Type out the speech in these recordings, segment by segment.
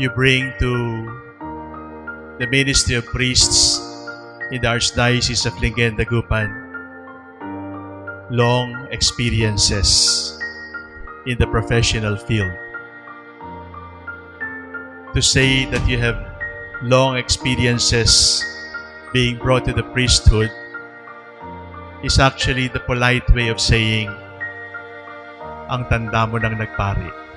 you bring to the ministry of priests in the Archdiocese of Lingen, Dagupan long experiences in the professional field. To say that you have long experiences being brought to the priesthood is actually the polite way of saying ang tanda mo nang nagpari.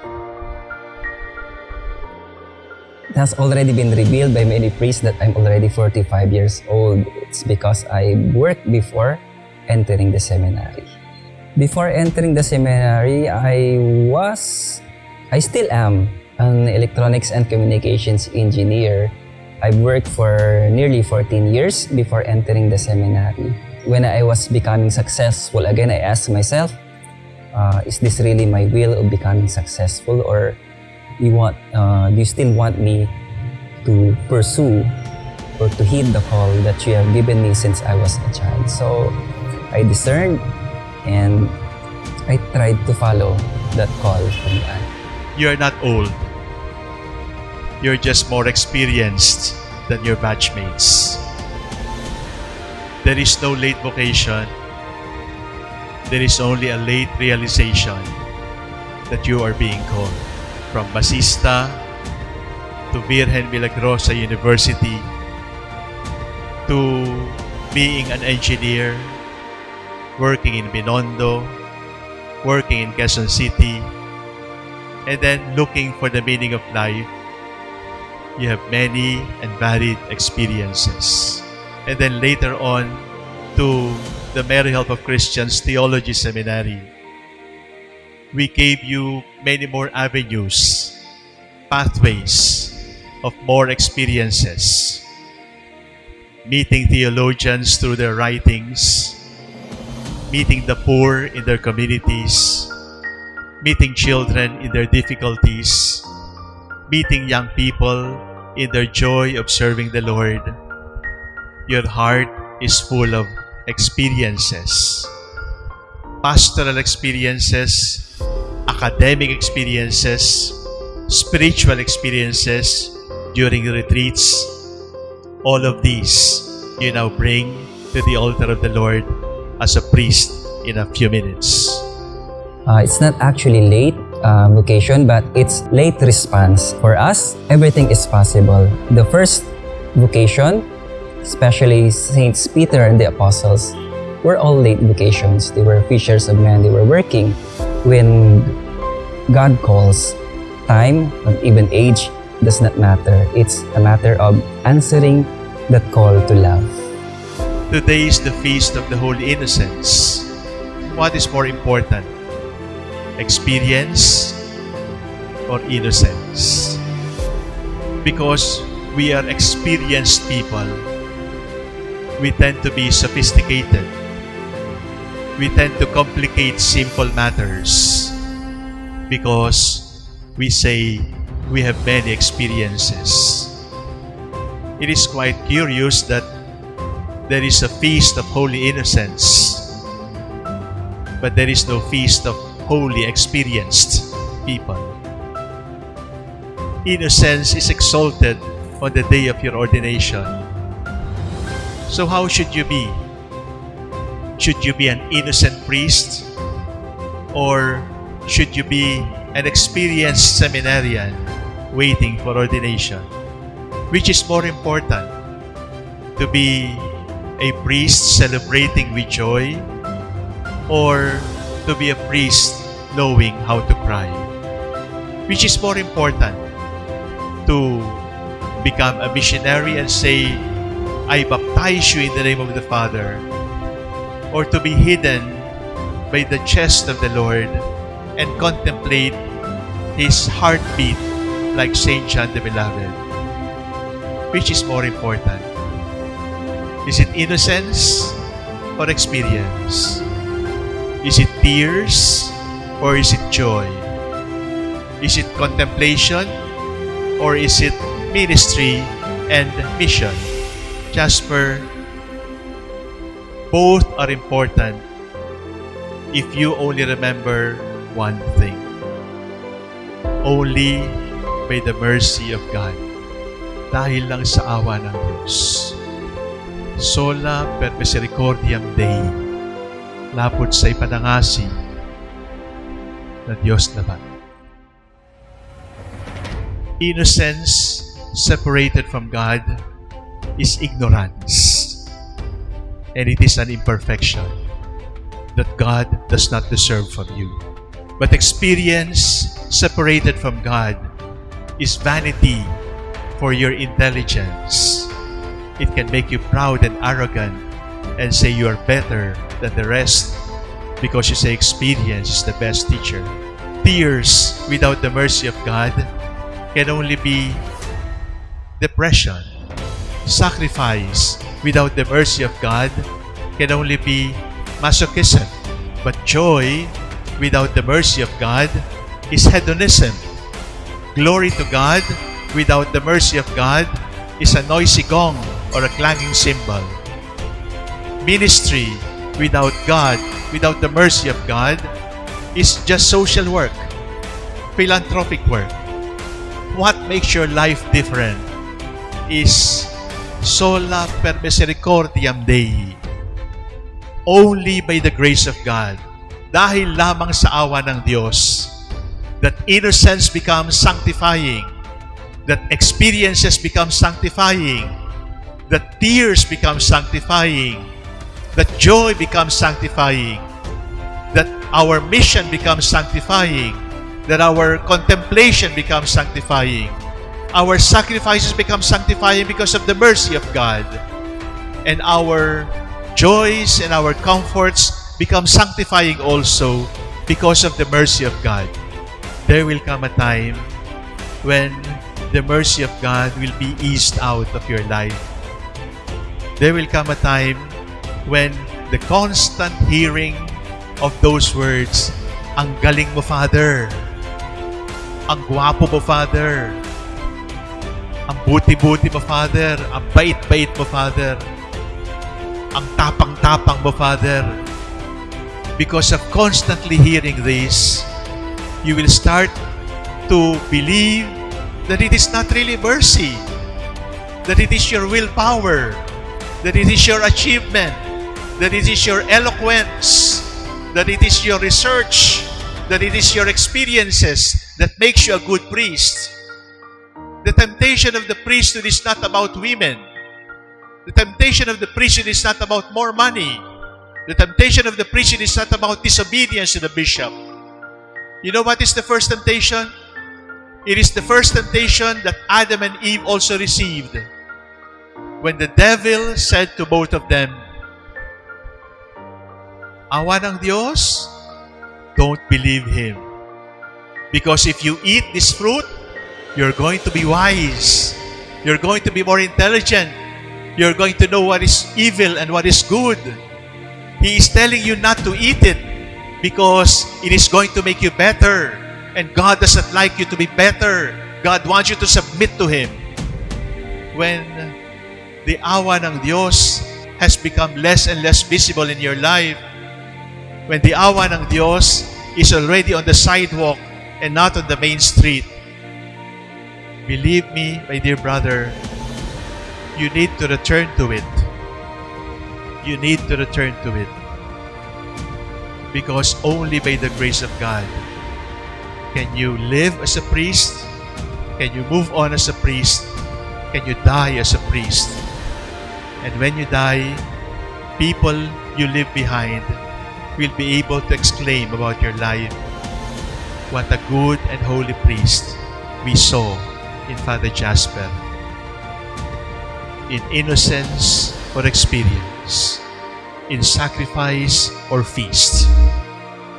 Has already been revealed by many priests that I'm already 45 years old. It's because I worked before entering the seminary. Before entering the seminary, I was, I still am, an electronics and communications engineer. I've worked for nearly 14 years before entering the seminary. When I was becoming successful, again, I asked myself, uh, is this really my will of becoming successful or you want, uh, you still want me to pursue or to heed the call that you have given me since I was a child? So I discerned and I tried to follow that call from God. You're not old. You're just more experienced than your batchmates. There is no late vocation. There is only a late realization that you are being called. From Basista to Virgen Milagrosa University to being an engineer, working in Binondo, working in Quezon City, and then looking for the meaning of life, you have many and varied experiences. And then later on to the Mary Help of Christians Theology Seminary, we gave you many more avenues, pathways of more experiences. Meeting theologians through their writings, meeting the poor in their communities, meeting children in their difficulties, meeting young people in their joy of serving the Lord. Your heart is full of experiences. Pastoral experiences, academic experiences, spiritual experiences during retreats. All of these you now bring to the altar of the Lord as a priest in a few minutes. Uh, it's not actually late uh, vocation, but it's late response. For us, everything is possible. The first vocation, especially Saints Peter and the Apostles, were all late vocations. They were fishers of men. They were working when God calls. Time and even age does not matter. It's a matter of answering that call to love. Today is the feast of the Holy Innocents. What is more important? Experience or innocence? Because we are experienced people, we tend to be sophisticated. We tend to complicate simple matters because we say we have many experiences. It is quite curious that there is a feast of holy innocence, but there is no feast of holy experienced people. Innocence is exalted on the day of your ordination. So, how should you be? Should you be an innocent priest? Or should you be an experienced seminarian waiting for ordination? Which is more important? To be a priest celebrating with joy or to be a priest knowing how to cry? Which is more important? To become a missionary and say, I baptize you in the name of the Father, or to be hidden by the chest of the Lord and contemplate His heartbeat like Saint John the Beloved? Which is more important? Is it innocence or experience? Is it tears or is it joy? Is it contemplation or is it ministry and mission? Jasper, both are important if you only remember one thing. Only by the mercy of God. Dahil lang sa awa ng Diyos. Sola per misericordiam Dei. Lapot sa ipanangasi na Diyos naman. Innocence separated from God is ignorance. And it is an imperfection that God does not deserve from you. But experience separated from God is vanity for your intelligence. It can make you proud and arrogant and say you are better than the rest because you say experience is the best teacher. Tears without the mercy of God can only be depression. Sacrifice without the mercy of God can only be masochism. But joy without the mercy of God is hedonism. Glory to God without the mercy of God is a noisy gong or a clanging cymbal. Ministry without God, without the mercy of God, is just social work, philanthropic work. What makes your life different is sola per misericordiam Dei. Only by the grace of God. Dahil lamang sa awa ng Diyos that innocence becomes sanctifying, that experiences become sanctifying, that tears become sanctifying, that joy becomes sanctifying, that our mission becomes sanctifying, that our contemplation becomes sanctifying, our sacrifices become sanctifying because of the mercy of God, and our joys and our comforts become sanctifying also because of the mercy of God. There will come a time when the mercy of God will be eased out of your life. There will come a time when the constant hearing of those words, Ang galing mo, Father. Ang gwapo mo, Father. Ang buti-buti mo, Father. Ang bait-bait mo, Father. Ang tapang-tapang mo, Father. Because of constantly hearing this, you will start to believe that it is not really mercy, that it is your willpower, that it is your achievement, that it is your eloquence, that it is your research, that it is your experiences that makes you a good priest. The temptation of the priesthood is not about women. The temptation of the priesthood is not about more money. The temptation of the priesthood is not about disobedience to the bishop. You know what is the first temptation? It is the first temptation that Adam and Eve also received. When the devil said to both of them, Awa ng Diyos, don't believe him. Because if you eat this fruit, you're going to be wise. You're going to be more intelligent. You're going to know what is evil and what is good. He is telling you not to eat it because it is going to make you better. And God doesn't like you to be better. God wants you to submit to Him. When the awa ng Diyos has become less and less visible in your life, when the awa ng Diyos is already on the sidewalk and not on the main street, believe me, my dear brother, you need to return to it. You need to return to it. Because only by the grace of God can you live as a priest, can you move on as a priest, can you die as a priest. And when you die, people you leave behind will be able to exclaim about your life, What a good and holy priest we saw in Father Jasper. In innocence or experience, in sacrifice or feast,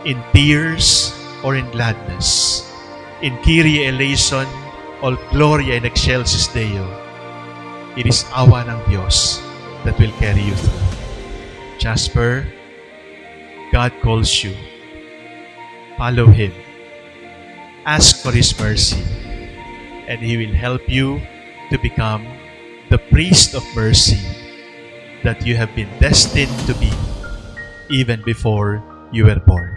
in tears or in gladness, in Kyrie eleison or Gloria in excelsis Deo. It is awa ng Diyos that will carry you through. Jasper, God calls you. Follow Him. Ask for His mercy, and He will help you to become the priest of mercy that you have been destined to be even before you were born.